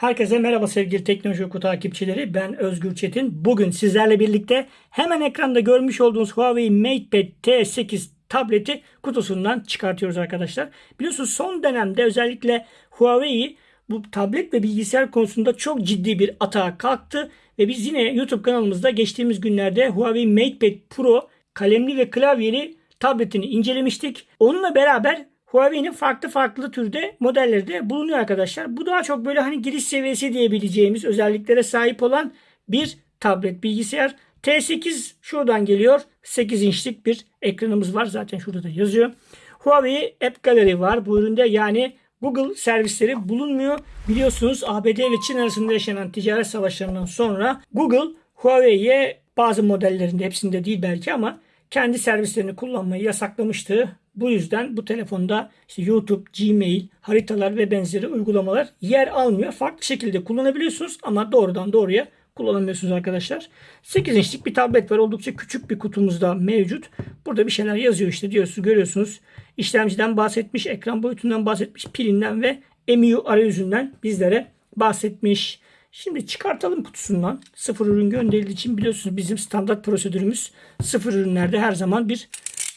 Herkese merhaba sevgili Teknoloji Oku takipçileri. Ben Özgür Çetin. Bugün sizlerle birlikte hemen ekranda görmüş olduğunuz Huawei MatePad T8 tableti kutusundan çıkartıyoruz arkadaşlar. Biliyorsunuz son dönemde özellikle Huawei bu tablet ve bilgisayar konusunda çok ciddi bir atağa kalktı. Ve biz yine YouTube kanalımızda geçtiğimiz günlerde Huawei MatePad Pro kalemli ve klavyeli tabletini incelemiştik. Onunla beraber Huawei'nin farklı farklı türde modelleri de bulunuyor arkadaşlar. Bu daha çok böyle hani giriş seviyesi diyebileceğimiz özelliklere sahip olan bir tablet bilgisayar. T8 şuradan geliyor. 8 inçlik bir ekranımız var. Zaten şurada da yazıyor. Huawei App Gallery var bu üründe. Yani Google servisleri bulunmuyor. Biliyorsunuz ABD ve Çin arasında yaşanan ticaret savaşlarından sonra Google Huawei'ye bazı modellerinde hepsinde değil belki ama kendi servislerini kullanmayı yasaklamıştı. Bu yüzden bu telefonda işte YouTube, Gmail, haritalar ve benzeri uygulamalar yer almıyor. Farklı şekilde kullanabiliyorsunuz ama doğrudan doğruya kullanamıyorsunuz arkadaşlar. 8 inçlik bir tablet var. Oldukça küçük bir kutumuzda mevcut. Burada bir şeyler yazıyor işte diyorsunuz görüyorsunuz. İşlemciden bahsetmiş, ekran boyutundan bahsetmiş, pilinden ve MIU arayüzünden bizlere bahsetmiş. Şimdi çıkartalım kutusundan. Sıfır ürün gönderildiği için biliyorsunuz bizim standart prosedürümüz sıfır ürünlerde her zaman bir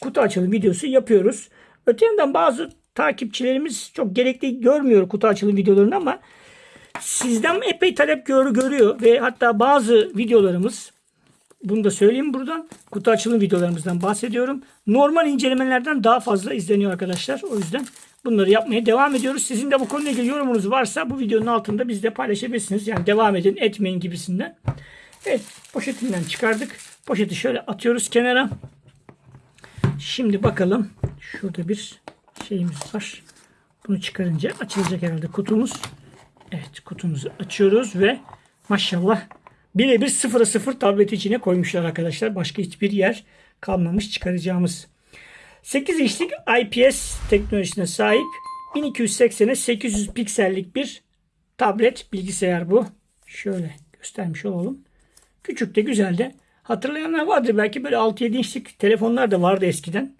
kutu açılım videosu yapıyoruz. Öte yandan bazı takipçilerimiz çok gerekli görmüyor kutu açılım videolarını ama sizden epey talep gör, görüyor ve hatta bazı videolarımız bunu da söyleyeyim buradan. Kutu açılım videolarımızdan bahsediyorum. Normal incelemelerden daha fazla izleniyor arkadaşlar. O yüzden bunları yapmaya devam ediyoruz. Sizin de bu konuyla ilgili yorumunuz varsa bu videonun altında bizde paylaşabilirsiniz. Yani devam edin, etmeyin gibisinden. Evet, poşetinden çıkardık. Poşeti şöyle atıyoruz kenara. Şimdi bakalım. Şurada bir şeyimiz var. Bunu çıkarınca açılacak herhalde kutumuz. Evet kutumuzu açıyoruz ve maşallah birebir sıfıra sıfır tablet içine koymuşlar arkadaşlar. Başka hiçbir yer kalmamış çıkaracağımız. 8 inçlik IPS teknolojisine sahip 1280'e 800 piksellik bir tablet bilgisayar bu. Şöyle göstermiş olalım. Küçük de güzel de. Hatırlayanlar vardır belki böyle 6-7 inçlik telefonlar da vardı eskiden.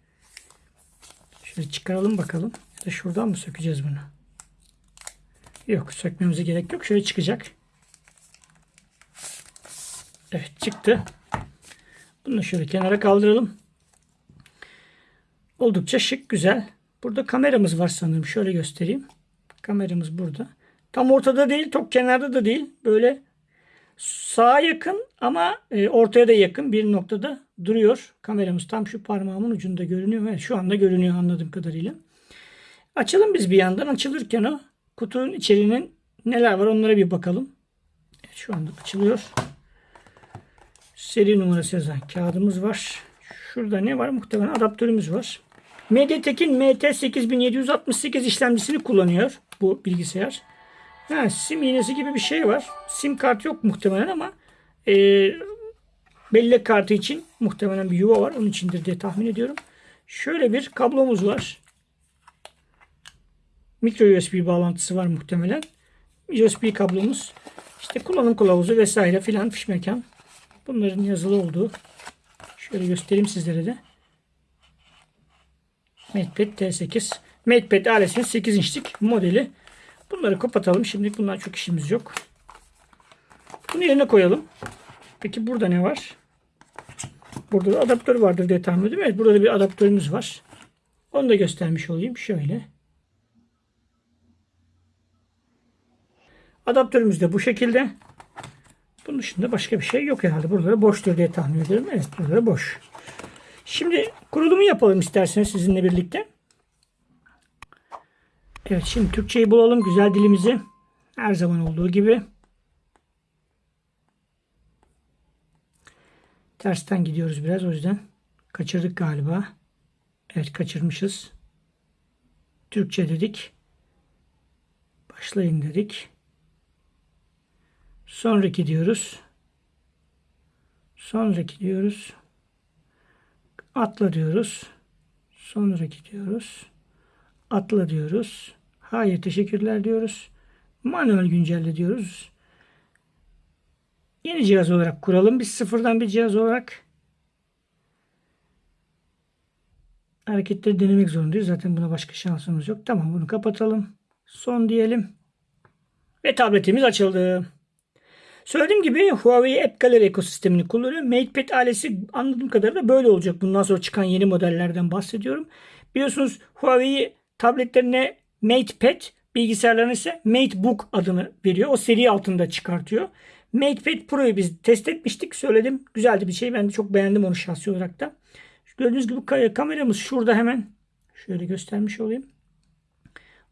Şöyle çıkaralım bakalım. Ya da şuradan mı sökeceğiz bunu? Yok sökmemize gerek yok. Şöyle çıkacak. Evet çıktı. Bunu şöyle kenara kaldıralım. Oldukça şık güzel. Burada kameramız var sanırım. Şöyle göstereyim. Kameramız burada. Tam ortada değil, çok kenarda da değil. Böyle sağa yakın ama e, ortaya da yakın bir noktada duruyor. Kameramız tam şu parmağımın ucunda görünüyor. Evet, şu anda görünüyor anladığım kadarıyla. Açalım biz bir yandan. Açılırken o kutunun içeriğinin neler var onlara bir bakalım. Şu anda açılıyor. Seri numarası yazan kağıdımız var. Şurada ne var? Muhtemelen adaptörümüz var. MediaTek'in MT8768 işlemcisini kullanıyor bu bilgisayar. Ha, sim iğnesi gibi bir şey var. Sim kart yok muhtemelen ama e, bellek kartı için muhtemelen bir yuva var. Onun içindir diye tahmin ediyorum. Şöyle bir kablomuz var. Micro USB bağlantısı var muhtemelen. USB kablomuz. İşte kullanım kılavuzu vesaire filan fiş mekan. Bunların yazılı olduğu. Şöyle göstereyim sizlere de. MatePad T8. MatePad ailesinin 8 inçlik modeli. Bunları kapatalım. Şimdilik bunlar çok işimiz yok. Bunu yerine koyalım. Peki burada ne var? Burada da adaptör vardır diye tahmin ediyorum. Evet burada da bir adaptörümüz var. Onu da göstermiş olayım. Şöyle. Adaptörümüz de bu şekilde. Bunun dışında başka bir şey yok herhalde. Burada da boştur diye tahmin ediyorum. Evet burada da boş. Şimdi kurulumu yapalım isterseniz sizinle birlikte. Evet şimdi Türkçeyi bulalım güzel dilimizi. Her zaman olduğu gibi. Tersten gidiyoruz biraz o yüzden. Kaçırdık galiba. Evet kaçırmışız. Türkçe dedik. Başlayın dedik. Sonraki diyoruz. Sonraki diyoruz. Atla diyoruz. Sonraki diyoruz. Atla diyoruz. Hayır teşekkürler diyoruz. Manuel güncelle diyoruz. Yeni cihaz olarak kuralım. Biz sıfırdan bir cihaz olarak hareketleri denemek zorundayız. Zaten buna başka şansımız yok. Tamam bunu kapatalım. Son diyelim. Ve tabletimiz açıldı. Söylediğim gibi Huawei App Gallery ekosistemini kullanıyor. MatePad ailesi anladığım kadarıyla böyle olacak. Bundan sonra çıkan yeni modellerden bahsediyorum. Biliyorsunuz Huawei tabletlerine MatePad, bilgisayarlarına ise MateBook adını veriyor. O seri altında çıkartıyor. MatePad Pro'yu biz test etmiştik. Söyledim. Güzeldi bir şey. Ben de çok beğendim onu şahsi olarak da. Gördüğünüz gibi kameramız şurada hemen. Şöyle göstermiş olayım.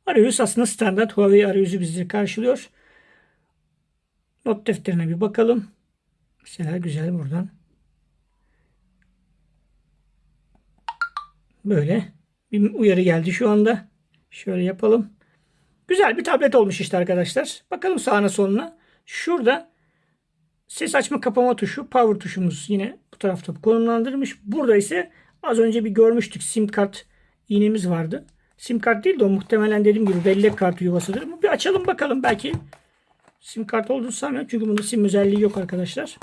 Arayüz aslında standart Huawei arayüzü bizi karşılıyor. Not defterine bir bakalım. Mesela güzel buradan. Böyle bir uyarı geldi şu anda. Şöyle yapalım. Güzel bir tablet olmuş işte arkadaşlar. Bakalım sağına soluna. Şurada ses açma kapama tuşu, power tuşumuz yine bu tarafta konumlandırılmış. Burada ise az önce bir görmüştük sim kart iğnemiz vardı. Sim kart değil de o muhtemelen dediğim gibi bellek kartı yuvasıdır. Bir açalım bakalım belki sim kart olduğunu sanmıyorum. Çünkü bunda sim özelliği yok arkadaşlar.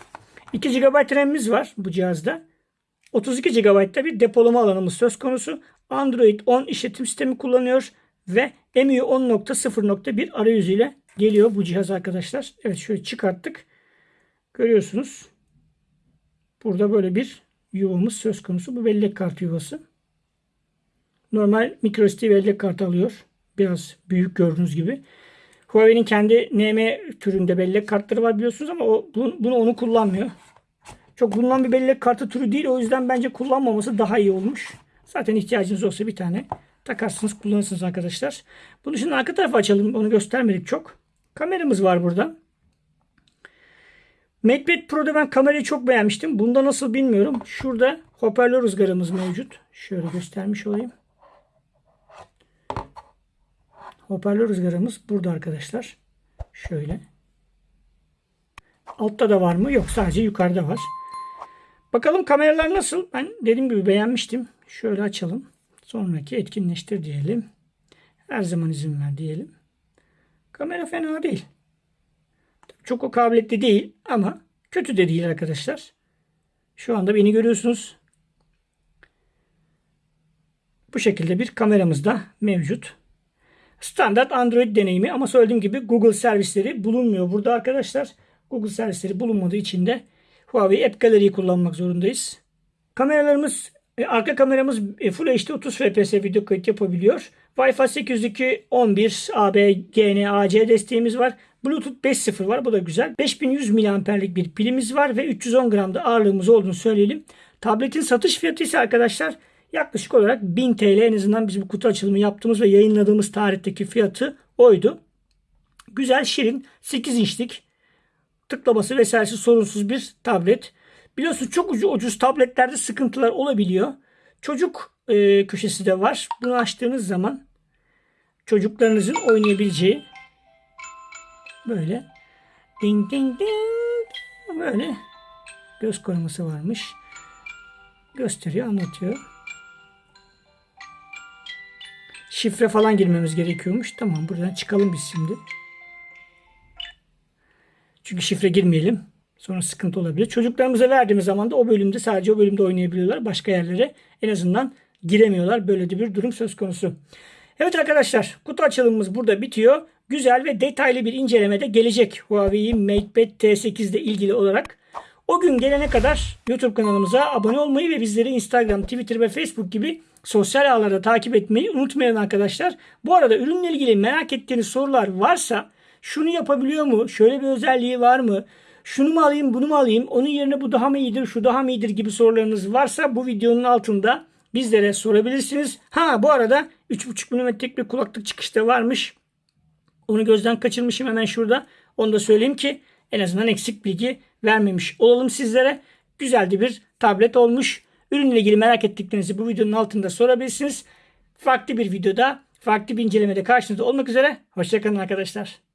2 GB RAM'imiz var bu cihazda. 32 GB'da bir depolama alanımız söz konusu. Android 10 işletim sistemi kullanıyor ve MIUI 10.0.1 arayüzüyle geliyor bu cihaz arkadaşlar. Evet şöyle çıkarttık. Görüyorsunuz. Burada böyle bir yuvamız söz konusu. Bu bellek kartı yuvası. Normal microSD bellek kartı alıyor. Biraz büyük gördüğünüz gibi. Huawei'nin kendi NM türünde bellek kartları var biliyorsunuz ama o, bunu, bunu onu kullanmıyor. Çok bulunan bir bellek kartı türü değil. O yüzden bence kullanmaması daha iyi olmuş. Zaten ihtiyacınız olsa bir tane takarsınız kullanırsınız arkadaşlar. Bunun için arka tarafı açalım. Onu göstermedik çok. Kameramız var burada. MatePad Pro'da ben kamerayı çok beğenmiştim. Bunda nasıl bilmiyorum. Şurada hoparlör ızgaramız mevcut. Şöyle göstermiş olayım. Hoparlör ızgaramız burada arkadaşlar. Şöyle. Altta da var mı? Yok sadece yukarıda var. Bakalım kameralar nasıl? Ben dediğim gibi beğenmiştim. Şöyle açalım. Sonraki etkinleştir diyelim. Her zaman izin ver diyelim. Kamera fena değil. Çok o kabiliyetli değil ama kötü de değil arkadaşlar. Şu anda beni görüyorsunuz. Bu şekilde bir kameramız da mevcut. Standart Android deneyimi ama söylediğim gibi Google servisleri bulunmuyor burada arkadaşlar. Google servisleri bulunmadığı için de Huawei App Gallery'yi kullanmak zorundayız. Kameralarımız e, arka kameramız e, Full HD 30 FPS video kayıt yapabiliyor. Wi-Fi 802 11 AB, GN, AC desteğimiz var. Bluetooth 5.0 var. Bu da güzel. 5100 mAh'lik bir pilimiz var ve 310 gramda ağırlığımız olduğunu söyleyelim. Tabletin satış fiyatı ise arkadaşlar yaklaşık olarak 1000 TL en azından biz bu kutu açılımı yaptığımız ve yayınladığımız tarihteki fiyatı oydu. Güzel, şirin, 8 inçlik tıklaması vesairesi sorunsuz bir tablet. Biliyorsunuz çok ucuz, ucuz tabletlerde sıkıntılar olabiliyor. Çocuk e, köşesi de var. Bunu açtığınız zaman çocuklarınızın oynayabileceği böyle ding ding ding böyle göz koruması varmış. Gösteriyor, anlatıyor. Şifre falan girmemiz gerekiyormuş. Tamam buradan çıkalım biz şimdi. Çünkü şifre girmeyelim. Sonra sıkıntı olabilir. Çocuklarımıza verdiğimiz zaman da o bölümde sadece o bölümde oynayabiliyorlar. Başka yerlere en azından giremiyorlar. Böyle de bir durum söz konusu. Evet arkadaşlar kutu açılımımız burada bitiyor. Güzel ve detaylı bir incelemede gelecek Huawei MatePad T8 ile ilgili olarak. O gün gelene kadar YouTube kanalımıza abone olmayı ve bizleri Instagram, Twitter ve Facebook gibi sosyal ağlarda takip etmeyi unutmayın arkadaşlar. Bu arada ürünle ilgili merak ettiğiniz sorular varsa şunu yapabiliyor mu? Şöyle bir özelliği var mı? Şunu mu alayım, bunu mu alayım? Onun yerine bu daha mı iyidir, şu daha mı iyidir gibi sorularınız varsa bu videonun altında bizlere sorabilirsiniz. Ha bu arada 3.5 mm'lik bir kulaklık çıkışta varmış. Onu gözden kaçırmışım hemen şurada. Onu da söyleyeyim ki en azından eksik bilgi vermemiş olalım sizlere. Güzeldi bir tablet olmuş. Ürünle ilgili merak ettiklerinizi bu videonun altında sorabilirsiniz. Farklı bir videoda, farklı bir incelemede karşınızda olmak üzere. Hoşçakalın arkadaşlar.